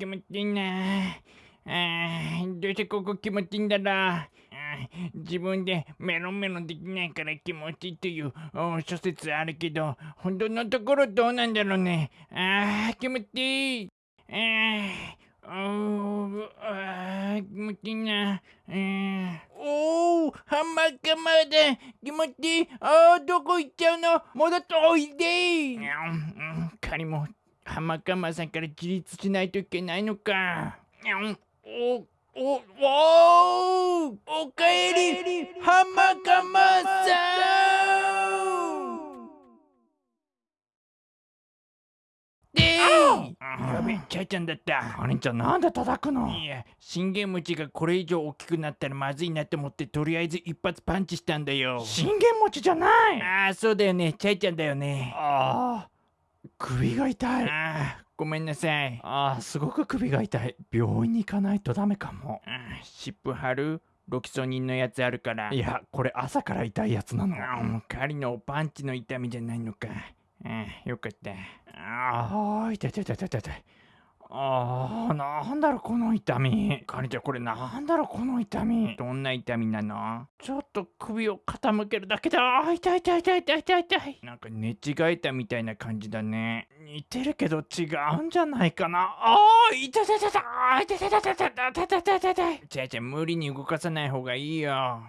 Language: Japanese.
気持ちいいなあどうしてここ気持ちいいんだろう。自分でメロンメロンできないから気持ちいいという諸説あるけど本当のところどうなんだろうね。あ気持ちいい。あーおーあー気持ちいいな。うんおハンマーカマーだ気持ちいい。あーどこ行っちゃうの？戻っておいで。うんうん仮も。ハンマーカマーさんから自立しないといけないのか。うんおおおーおかえりハンマーカマーさん。でーやべえチャイちゃんだった。お兄ちゃんなんで叩くの？いや信玄餅がこれ以上大きくなったらまずいなって思ってとりあえず一発パンチしたんだよ。信玄餅じゃない。ああそうだよね。チャイちゃんだよね。ああ首が痛い。ああごめんなさい。ああすごく首が痛い。病院に行かないとダメかも。湿布貼るロキソニンのやつあるから。いやこれ朝から痛いやつなの。あー狩りのパンチの痛みじゃないのか。あーよかった。あああ痛い痛い痛い痛い痛い。ああなんだろうこの痛み。カニちゃんこれななんだろうこの痛み。どんな痛みなの？ちょっと首を傾けるだけであー痛い痛い痛い痛い痛い痛い。なんか寝違えたみたいな感じだね似てるけど違うんじゃないかな。ああいたたたたあい痛い痛い痛い痛い痛い痛い痛い痛いチャイちゃん無理に動かさない方がいいよ。